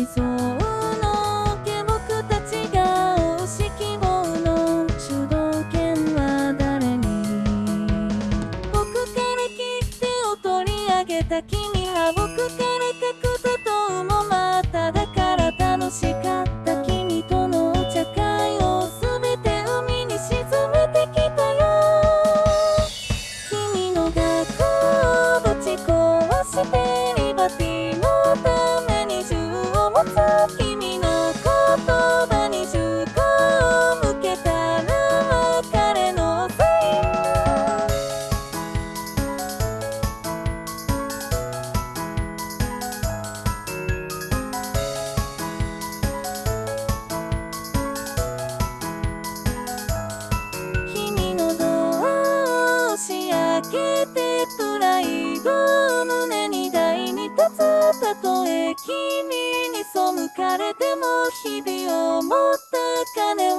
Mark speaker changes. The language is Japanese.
Speaker 1: 理想のけ僕たちが推し希望の主導権は誰に僕から切手を取り上げた君は僕から書くこともまただから楽しかった君との茶会を全て海に沈めてきたよ君の学校をぶち壊してリバティの歌開けてプライドを胸に台に立つたとえ。君に背かれても日々を持った金